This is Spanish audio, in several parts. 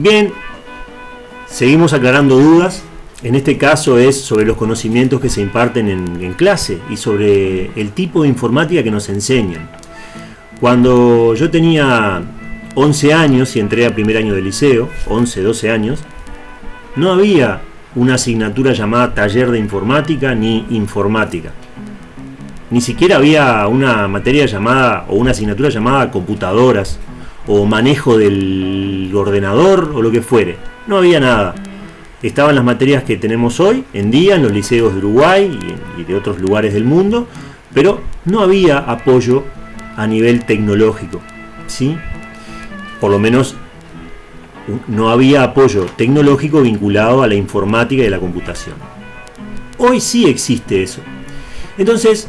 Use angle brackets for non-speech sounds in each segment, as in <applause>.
Bien, seguimos aclarando dudas. En este caso es sobre los conocimientos que se imparten en, clase y sobre el tipo de informática que nos enseñan. Cuando yo tenía 11 años y entré a primer año de liceo, 11, 12 años, no había una asignatura llamada taller de informática ni informática. Ni siquiera había una materia llamada o una asignatura llamada computadoras o manejo del ordenador o lo que fuere. No había nada. Estaban las materias que tenemos hoy en día en los liceos de Uruguay y de otros lugares del mundo, pero no había apoyo a nivel tecnológico. ¿sí? Por lo menos no había apoyo tecnológico vinculado a la informática y a la computación. Hoy sí existe eso. Entonces,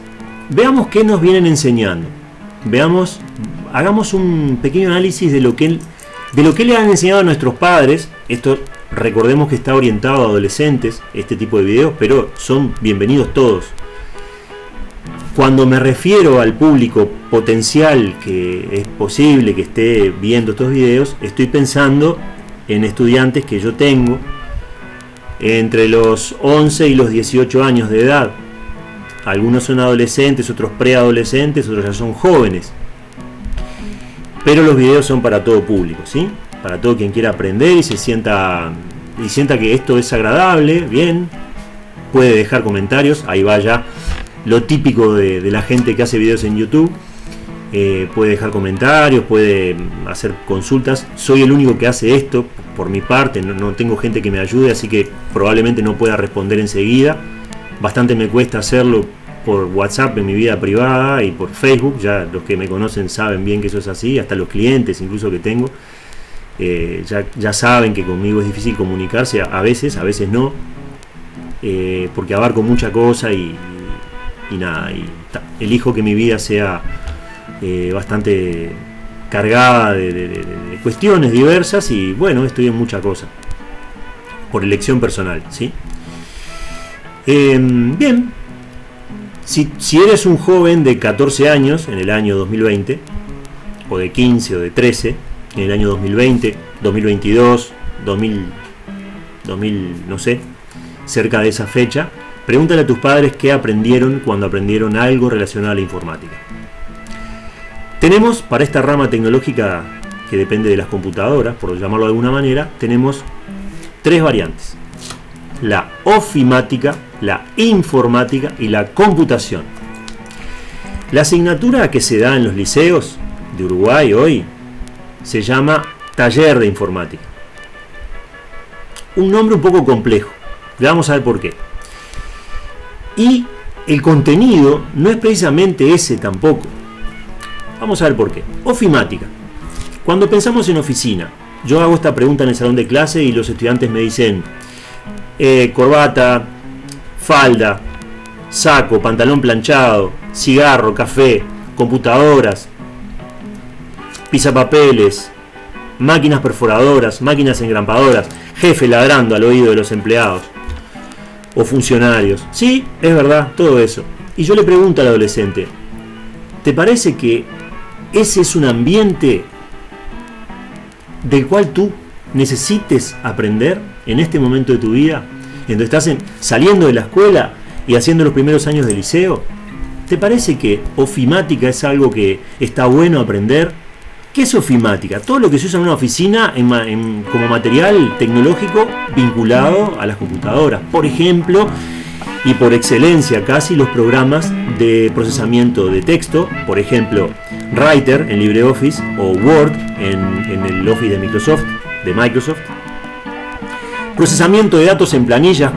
veamos qué nos vienen enseñando. Veamos, hagamos un pequeño análisis de lo que, de lo que le han enseñado a nuestros padres. Esto recordemos que está orientado a adolescentes, este tipo de videos, pero son bienvenidos todos. Cuando me refiero al público potencial que es posible que esté viendo estos videos, estoy pensando en estudiantes que yo tengo entre los 11 y los 18 años de edad. Algunos son adolescentes, otros preadolescentes, otros ya son jóvenes. Pero los videos son para todo público, ¿sí? Para todo quien quiera aprender y se sienta y sienta que esto es agradable, bien, puede dejar comentarios, ahí vaya lo típico de, la gente que hace videos en YouTube. Eh, puede dejar comentarios, puede hacer consultas. Soy el único que hace esto por mi parte, no, tengo gente que me ayude, así que probablemente no pueda responder enseguida. Bastante me cuesta hacerlo por WhatsApp en mi vida privada y por Facebook. Ya los que me conocen saben bien que eso es así, hasta los clientes incluso que tengo. Eh, ya, ya, saben que conmigo es difícil comunicarse, a, veces, a veces no, eh, porque abarco mucha cosa y, nada, elijo que mi vida sea eh, bastante cargada de, cuestiones diversas y bueno, estoy en mucha cosa por elección personal, ¿sí? Em, bien, si, eres un joven de 14 años en el año 2020, o de 15 o de 13, en el año 2020, 2022, 2000, 2000 no sé, cerca de esa fecha, Pregúntale a tus padres qué aprendieron cuando aprendieron algo relacionado a la informática. Tenemos para esta rama tecnológica que depende de las computadoras, por llamarlo de alguna manera, tenemos tres variantes. La ofimática, la informática y la computación. La asignatura que se da en los liceos de Uruguay hoy se llama Taller de Informática. Un nombre un poco complejo. Le vamos a ver por qué. Y el contenido no es precisamente ese tampoco. Vamos a ver por qué. Ofimática. Cuando pensamos en oficina, yo hago esta pregunta en el salón de clase y los estudiantes me dicen eh, corbata, falda, saco, pantalón planchado, cigarro, café, computadoras, pisapapeles, máquinas perforadoras, máquinas engrampadoras, jefe ladrando al oído de los empleados o funcionarios. Sí, es verdad, todo eso. Y yo le pregunto al adolescente, ¿te parece que ese es un ambiente del cual tú necesites aprender en este momento de tu vida, en donde estás saliendo de la escuela y haciendo los primeros años de liceo? ¿Te parece que ofimática es algo que está bueno aprender? ¿Qué es ofimática? Todo lo que se usa en una oficina como material tecnológico vinculado a las computadoras. Por ejemplo, y por excelencia casi los programas de procesamiento de texto, por ejemplo, Writer en LibreOffice o Word en, el Office de Microsoft, de Microsoft. Procesamiento de datos en planillas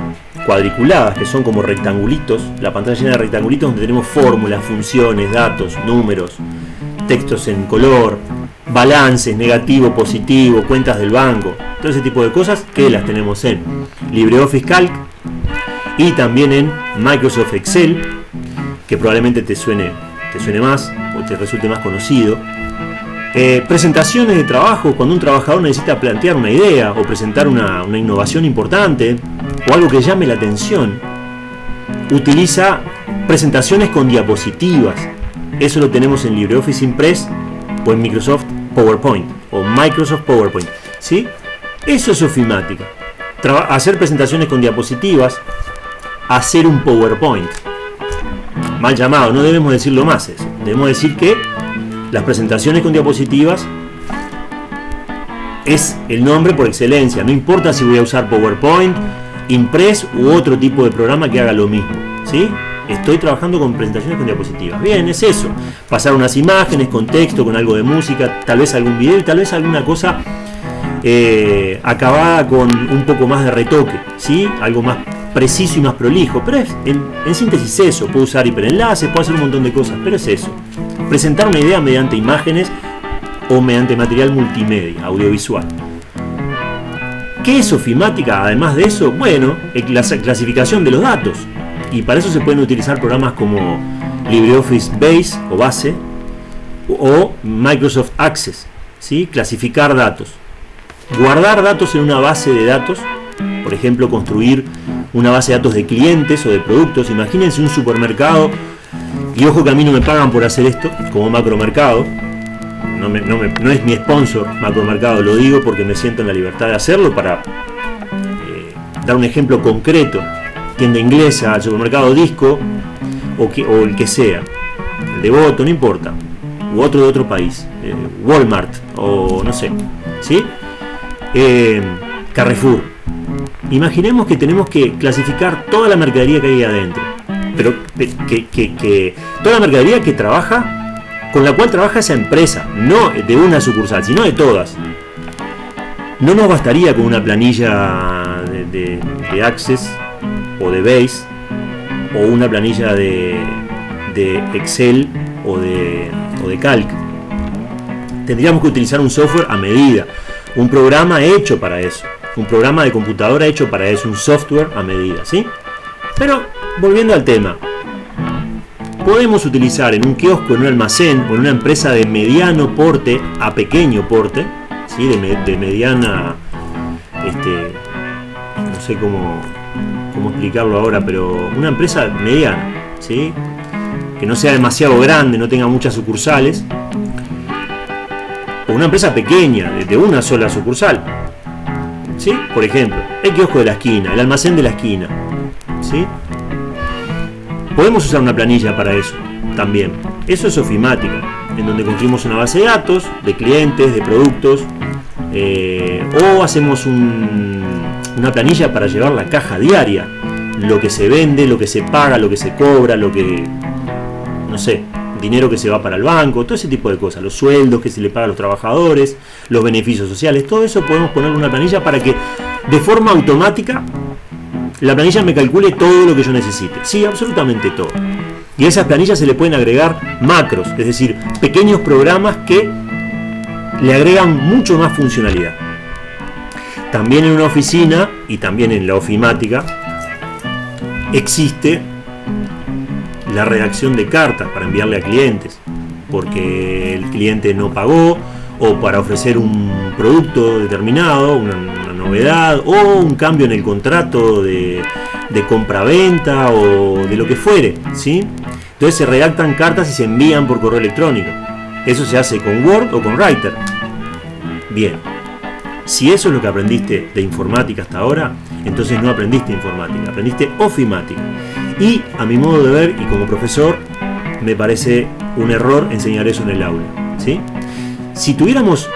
cuadriculadas, que son como rectangulitos, la pantalla llena de rectangulitos donde tenemos fórmulas, funciones, datos, números, textos en color, balances, negativo, positivo, cuentas del banco, todo ese tipo de cosas que las tenemos en LibreOffice Calc y también en Microsoft Excel, que probablemente te suene, te suene más o te resulte más conocido. Eh, presentaciones de trabajo, cuando un trabajador necesita plantear una idea o presentar una, innovación importante o algo que llame la atención, utiliza presentaciones con diapositivas. Eso lo tenemos en LibreOffice Impress o en Microsoft PowerPoint o Microsoft PowerPoint. ¿sí? Eso es ofimática. hacer presentaciones con diapositivas, hacer un PowerPoint. Mal llamado, no debemos decirlo más eso. Debemos decir que las presentaciones con diapositivas es el nombre por excelencia. No importa si voy a usar PowerPoint, Impress u otro tipo de programa que haga lo mismo. ¿sí? Estoy trabajando con presentaciones con diapositivas. Bien, es eso. Pasar unas imágenes con texto, con algo de música, tal vez algún video y tal vez alguna cosa eh, acabada con un poco más de retoque. ¿sí? Algo más preciso y más prolijo. Pero es, en, síntesis eso. Puedo usar hiperenlaces, puedo hacer un montón de cosas. Pero es eso. Presentar una idea mediante imágenes o mediante material multimedia, audiovisual. ¿Qué es ofimática? Además de eso, bueno, la clasificación de los datos. Y para eso se pueden utilizar programas como LibreOffice Base o Base o Microsoft Access. ¿sí? Clasificar datos. Guardar datos en una base de datos. Por ejemplo, construir una base de datos de clientes o de productos. Imagínense un supermercado. Y ojo que a mí no me pagan por hacer esto, como macromercado no, es mi sponsor Macromercado, lo digo porque me siento en la libertad de hacerlo para eh, dar un ejemplo concreto. Tienda inglesa, supermercado disco o, o el que sea, el de voto, no importa, u otro de otro país, eh, Walmart o no sé, ¿sí? Eh, Carrefour. Imaginemos que tenemos que clasificar toda la mercadería que hay adentro, pero que, que toda la mercadería que trabaja con la cual trabaja esa empresa, no de una sucursal, sino de todas. No nos bastaría con una planilla de, Access o de Base o una planilla de, Excel o de Calc. Tendríamos que utilizar un software a medida, un programa hecho para eso, un programa de computadora hecho para eso, un software a medida, ¿sí? Pero volviendo al tema, podemos utilizar en un kiosco, en un almacén o en una empresa de mediano porte a pequeño porte, ¿sí? de, mediana, este, no sé cómo, cómo explicarlo ahora, pero una empresa mediana, ¿sí? que no sea demasiado grande, no tenga muchas sucursales, o una empresa pequeña, de una sola sucursal. ¿Sí? Por ejemplo, el kiosco de la esquina, el almacén de la esquina. ¿Sí? Podemos usar una planilla para eso también. Eso es ofimática, en donde construimos una base de datos de clientes, de productos, eh, o hacemos una planilla para llevar la caja diaria, lo que se vende, lo que se paga, lo que se cobra, lo que, no sé, dinero que se va para el banco, todo ese tipo de cosas, los sueldos que se le paga a los trabajadores, los beneficios sociales, todo eso podemos poner una planilla para que de forma automática la planilla me calcule todo lo que yo necesite. Sí, absolutamente todo. Y a esas planillas se le pueden agregar macros, es decir, pequeños programas que le agregan mucho más funcionalidad. También en una oficina y también en la ofimática existe la redacción de cartas para enviarle a clientes, porque el cliente no pagó o para ofrecer un producto determinado, una, novedad o un cambio en el contrato de, de compra-venta o de lo que fuere. ¿sí? Entonces se redactan cartas y se envían por correo electrónico. Eso se hace con Word o con Writer. Bien, si eso es lo que aprendiste de informática hasta ahora, entonces no aprendiste informática, aprendiste ofimática. Y a mi modo de ver y como profesor, me parece un error enseñar eso en el aula. ¿sí? Si tuviéramos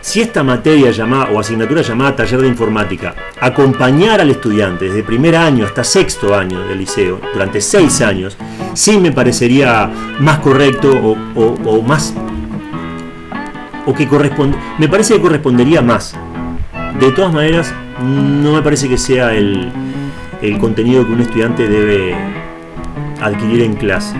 si esta materia llamada o asignatura llamada taller de informática acompañara al estudiante desde primer año hasta sexto año del liceo, durante seis años, sí me parecería más correcto o, más o que corresponde, me parece que correspondería más. De todas maneras, no me parece que sea el, el contenido que un estudiante debe adquirir en clase.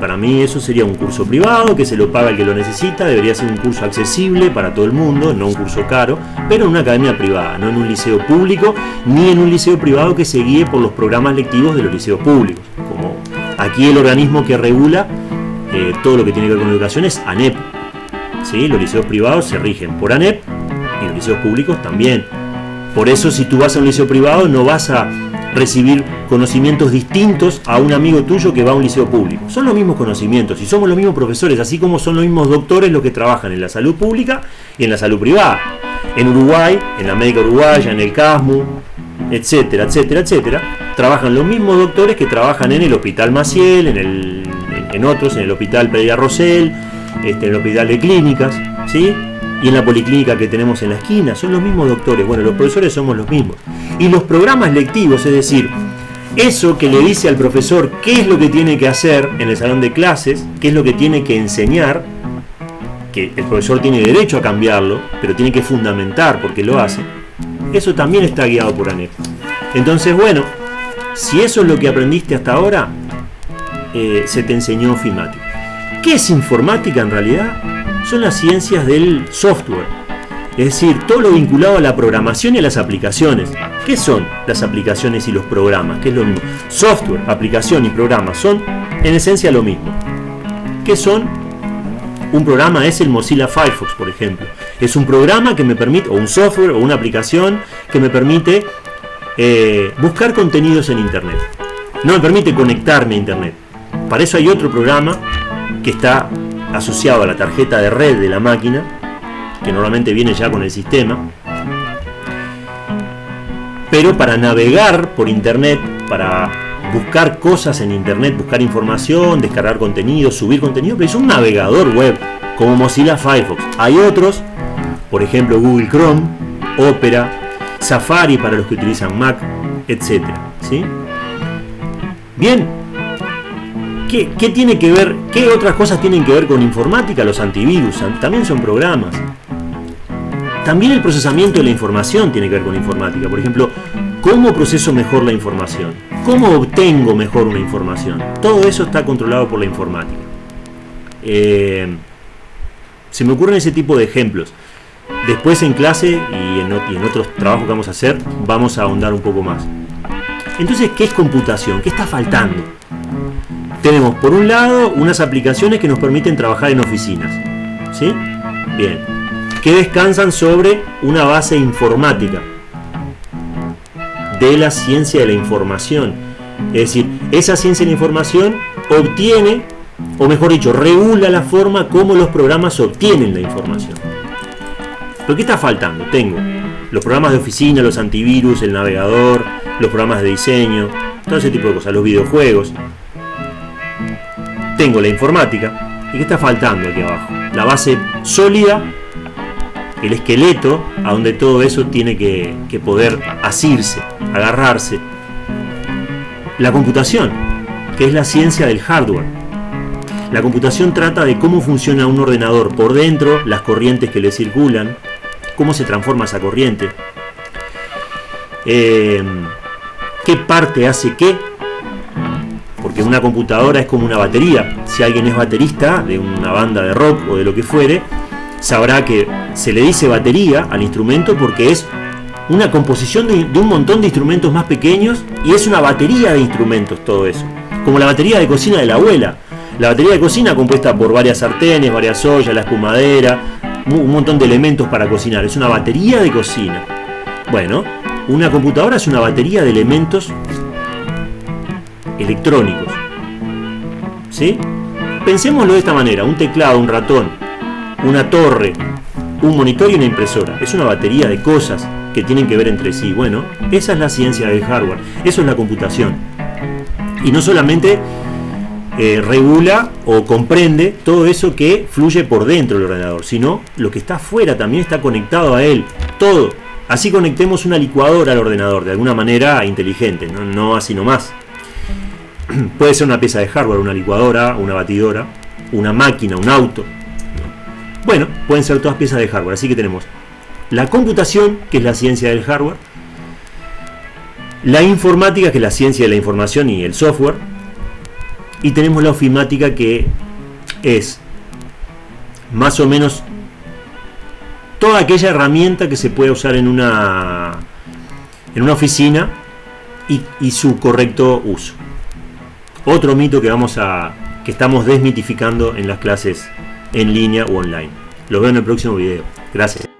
Para mí eso sería un curso privado que se lo paga el que lo necesita, debería ser un curso accesible para todo el mundo, no un curso caro, pero en una academia privada, no en un liceo público, ni en un liceo privado que se guíe por los programas lectivos de los liceos públicos. Como aquí el organismo que regula eh, todo lo que tiene que ver con educación es ANEP. ¿Sí? Los liceos privados se rigen por ANEP y los liceos públicos también. Por eso si tú vas a un liceo privado no vas a recibir conocimientos distintos a un amigo tuyo que va a un liceo público. Son los mismos conocimientos y somos los mismos profesores, así como son los mismos doctores los que trabajan en la salud pública y en la salud privada. En Uruguay, en la médica uruguaya, en el CASMU, etcétera, etcétera, etcétera, trabajan los mismos doctores que trabajan en el Hospital Maciel, en, el, en, otros, en el Hospital Pereira Rosell, este, en el Hospital de Clínicas, ¿sí? y en la policlínica que tenemos en la esquina, son los mismos doctores, bueno, los profesores somos los mismos. Y los programas lectivos, es decir, eso que le dice al profesor qué es lo que tiene que hacer en el salón de clases, qué es lo que tiene que enseñar, que el profesor tiene derecho a cambiarlo, pero tiene que fundamentar porque lo hace, eso también está guiado por ANEP. Entonces, bueno, si eso es lo que aprendiste hasta ahora, eh, se te enseñó ofimática. ¿Qué es informática en realidad? Son las ciencias del software. Es decir, todo lo vinculado a la programación y a las aplicaciones. ¿Qué son las aplicaciones y los programas? ¿Qué es lo mismo? Software, aplicación y programa son en esencia lo mismo. ¿Qué son? Un programa es el Mozilla Firefox, por ejemplo. Es un programa que me permite, o un software, o una aplicación que me permite eh, buscar contenidos en Internet. No me permite conectarme a Internet. Para eso hay otro programa que está asociado a la tarjeta de red de la máquina, que normalmente viene ya con el sistema. Pero para navegar por Internet, para buscar cosas en Internet, buscar información, descargar contenido, subir contenido, pero es un navegador web, como Mozilla Firefox. Hay otros, por ejemplo Google Chrome, Opera, Safari para los que utilizan Mac, etc. ¿sí? Bien, ¿Qué, ¿Qué, tiene que ver, qué otras cosas tienen que ver con informática? Los antivirus también son programas. También el procesamiento de la información tiene que ver con informática. Por ejemplo, ¿cómo proceso mejor la información? ¿Cómo obtengo mejor una información? Todo eso está controlado por la informática. Eh, se me ocurren ese tipo de ejemplos. Después en clase y en, otros trabajos que vamos a hacer, vamos a ahondar un poco más. Entonces, ¿qué es computación? ¿Qué está faltando? Tenemos por un lado unas aplicaciones que nos permiten trabajar en oficinas. ¿Sí? Bien. Que descansan sobre una base informática de la ciencia de la información. Es decir, esa ciencia de la información obtiene, o mejor dicho, regula la forma como los programas obtienen la información. ¿Pero qué está faltando? Tengo los programas de oficina, los antivirus, el navegador, los programas de diseño, todo ese tipo de cosas, los videojuegos. Tengo la informática. ¿Y qué está faltando aquí abajo? La base sólida, el esqueleto, a donde todo eso tiene que, poder asirse, agarrarse. La computación, que es la ciencia del hardware. La computación trata de cómo funciona un ordenador por dentro, las corrientes que le circulan, cómo se transforma esa corriente, eh, qué parte hace qué, porque una computadora es como una batería. Si alguien es baterista de una banda de rock o de lo que fuere, sabrá que se le dice batería al instrumento porque es una composición de, un montón de instrumentos más pequeños y es una batería de instrumentos todo eso. Como la batería de cocina de la abuela. La batería de cocina compuesta por varias sartenes, varias ollas, la espumadera, un montón de elementos para cocinar. Es una batería de cocina. Bueno, una computadora es una batería de elementos electrónicos. ¿Sí? Pensémoslo de esta manera. Un teclado, un ratón, una torre, un monitor y una impresora. Es una batería de cosas que tienen que ver entre sí. Bueno, esa es la ciencia del hardware. Eso es la computación. Y no solamente eh, regula o comprende todo eso que fluye por dentro del ordenador, sino lo que está afuera también está conectado a él, todo. Así conectemos una licuadora al ordenador de alguna manera inteligente, no, así nomás. <clears throat> Puede ser una pieza de hardware, una licuadora, una batidora, una máquina, un auto. Bueno, pueden ser todas piezas de hardware, así que tenemos la computación, que es la ciencia del hardware, la informática, que es la ciencia de la información y el software, y tenemos la ofimática que es más o menos toda aquella herramienta que se puede usar en una en una oficina y, y, su correcto uso. Otro mito que vamos a que estamos desmitificando en las clases en línea o online. Lo veo en el próximo video. Gracias.